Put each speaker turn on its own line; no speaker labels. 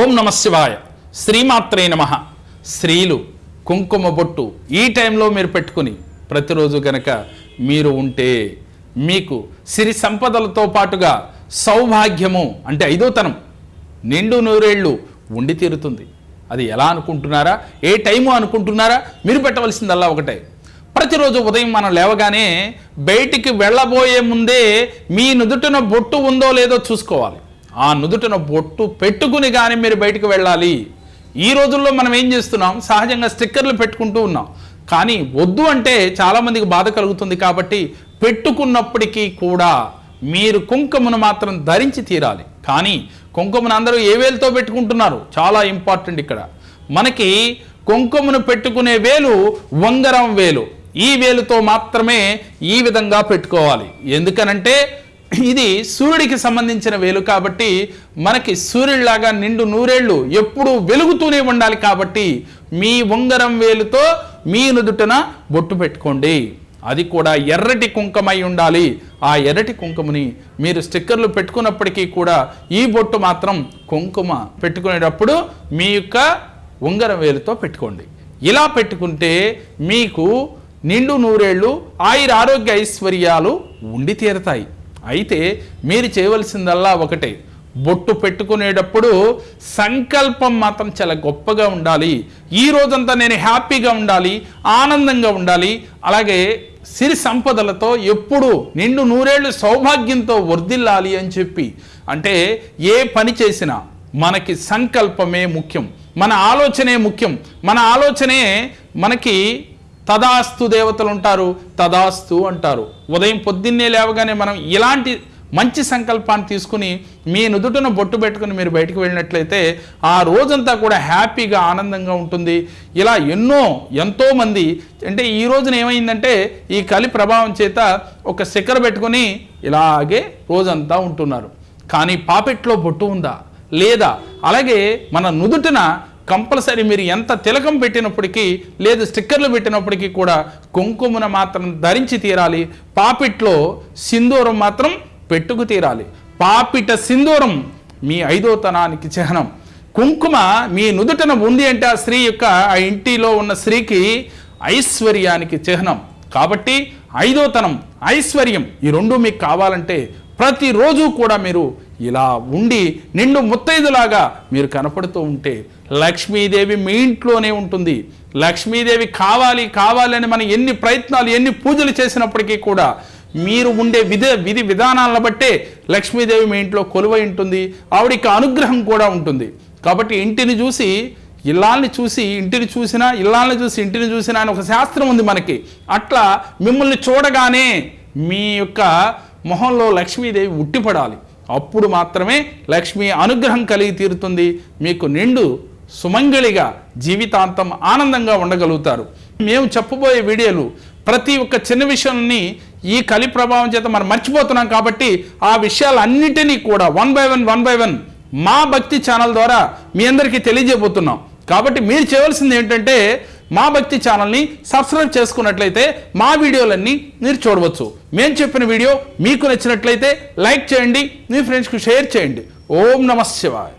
ఓం నమ శివాయ. శ్రీమాత్రే నమ. స్త్రీలు కుంకుమ బొట్టు ఈ టైంలో మీరు పెట్టుకుని ప్రతిరోజు గనక మీరు ఉంటే మీకు సిరి సంపదలతో పాటుగా సౌభాగ్యము అంటే ఐదోతనం నిండు నూరేళ్ళు ఉండి తీరుతుంది. అది ఎలా అనుకుంటున్నారా? ఏ టైము అనుకుంటున్నారా? మీరు పెట్టవలసిందల్లా ఒకటే. ప్రతిరోజు ఉదయం మనం లేవగానే బయటికి వెళ్ళబోయే ముందే మీ నుదుటిన బొట్టు ఉందో లేదో చూసుకోవాలి. ఆ నుదుటను బొట్టు పెట్టుకుని కానీ మీరు బయటికి వెళ్ళాలి. ఈ రోజుల్లో మనం ఏం చేస్తున్నాం? సహజంగా స్టిక్కర్లు పెట్టుకుంటూ ఉన్నాం. కానీ వద్దు అంటే చాలామందికి బాధ కలుగుతుంది కాబట్టి పెట్టుకున్నప్పటికీ కూడా మీరు కుంకుమను మాత్రం ధరించి తీరాలి. కానీ కుంకుమను అందరూ ఏ వేలుతో పెట్టుకుంటున్నారు? చాలా ఇంపార్టెంట్ ఇక్కడ. మనకి కుంకుమను పెట్టుకునే వేలు వంగరం వేలు. ఈ వేలుతో మాత్రమే ఈ విధంగా పెట్టుకోవాలి. ఎందుకనంటే ఇది సూర్యుడికి సంబంధించిన వేలు కాబట్టి మనకి సూర్యుడిలాగా నిండు నూరేళ్ళు ఎప్పుడూ వెలుగుతూనే ఉండాలి కాబట్టి మీ ఉంగరం వేలుతో మీ నుదుటన బొట్టు పెట్టుకోండి. అది కూడా ఎర్రటి కుంకమై ఉండాలి. ఆ ఎర్రటి కుంకుమని మీరు స్టిక్కర్లు పెట్టుకున్నప్పటికీ కూడా ఈ బొట్టు మాత్రం కుంకుమ పెట్టుకునేటప్పుడు మీ యొక్క ఉంగరం వేలుతో పెట్టుకోండి. ఇలా పెట్టుకుంటే మీకు నిండు నూరేళ్ళు ఆయుర ఆరోగ్య ఐశ్వర్యాలు ఉండి తీరతాయి. అయితే మీరు చేయవలసిందల్లా ఒకటే. బొట్టు పెట్టుకునేటప్పుడు సంకల్పం మాత్రం చాలా గొప్పగా ఉండాలి. ఈ రోజంతా నేను హ్యాపీగా ఉండాలి ఆనందంగా ఉండాలి. అలాగే సిరి సంపదలతో ఎప్పుడు నిండు నూరేళ్ళు సౌభాగ్యంతో వర్ధిల్లాలి అని చెప్పి. అంటే ఏ పని చేసినా మనకి సంకల్పమే ముఖ్యం. మన ఆలోచనే ముఖ్యం. మన ఆలోచనే మనకి తదాస్తు దేవతలు ఉంటారు తదాస్తు అంటారు. ఉదయం పొద్దున్నే లేవగానే మనం ఇలాంటి మంచి సంకల్పాన్ని తీసుకుని మీ నుదుటను బొట్టు పెట్టుకుని మీరు బయటకు వెళ్ళినట్లయితే ఆ రోజంతా కూడా హ్యాపీగా ఆనందంగా ఉంటుంది. ఇలా ఎన్నో ఎంతోమంది అంటే ఈ రోజున ఏమైందంటే ఈ కలి ప్రభావం చేత ఒక శిఖర పెట్టుకుని ఇలాగే రోజంతా ఉంటున్నారు. కానీ పాపెట్లో బొట్టు ఉందా? లేదా? అలాగే మన నుదుటిన కంపల్సరీ మీరు ఎంత తిలకం పెట్టినప్పటికీ లేదు స్టిక్కర్లు పెట్టినప్పటికీ కూడా కుంకుమను మాత్రం ధరించి తీరాలి. పాపిట్లో సింధూరం మాత్రం పెట్టుకు తీరాలి. పాపిట సింధూరం మీ ఐదోతనానికి చిహ్నం. కుంకుమ మీ నుదుటన ఉంది అంటే ఆ స్త్రీ యొక్క ఆ ఇంటిలో ఉన్న స్త్రీకి ఐశ్వర్యానికి చిహ్నం. కాబట్టి ఐదోతనం ఐశ్వర్యం ఈ రెండు మీకు కావాలంటే ప్రతిరోజు కూడా మీరు ఇలా ఉండి నిండు ముత్తైదులాగా మీరు కనపడుతూ ఉంటే లక్ష్మీదేవి మీ ఇంట్లోనే ఉంటుంది. లక్ష్మీదేవి కావాలి కావాలని మనం ఎన్ని ప్రయత్నాలు ఎన్ని పూజలు చేసినప్పటికీ కూడా మీరు ఉండే విధి విధి విధానాలను బట్టే లక్ష్మీదేవి మీ ఇంట్లో కొలువై ఉంటుంది. ఆవిడికి అనుగ్రహం కూడా ఉంటుంది. కాబట్టి ఇంటిని చూసి ఇల్లాల్ని చూసి ఇంటిని చూసినా ఇల్లాల్ని చూసి ఇంటిని చూసినా అని ఒక శాస్త్రం ఉంది మనకి. అట్లా మిమ్మల్ని చూడగానే మీ యొక్క మొహంలో లక్ష్మీదేవి ఉట్టిపడాలి. అప్పుడు మాత్రమే లక్ష్మీ అనుగ్రహం కలిగి తీరుతుంది. మీకు నిండు సుమంగళిగా జీవితాంతం ఆనందంగా ఉండగలుగుతారు. మేము చెప్పబోయే వీడియోలు ప్రతి ఒక్క చిన్న విషయాన్ని ఈ కలి ప్రభావం చేత మనం మర్చిపోతున్నాం కాబట్టి ఆ విషయాలన్నిటినీ కూడా one by one one by one మా భక్తి ఛానల్ ద్వారా మీ అందరికీ తెలియజేయబోతున్నాం. కాబట్టి మీరు చేయవలసింది ఏంటంటే మా భక్తి ఛానల్ని సబ్స్క్రైబ్ చేసుకున్నట్లయితే మా వీడియోలన్నీ మీరు చూడవచ్చు. మేము చెప్పిన వీడియో మీకు నచ్చినట్లయితే లైక్ చేయండి మీ ఫ్రెండ్స్కి షేర్ చేయండి. ఓం నమ శివాయ్.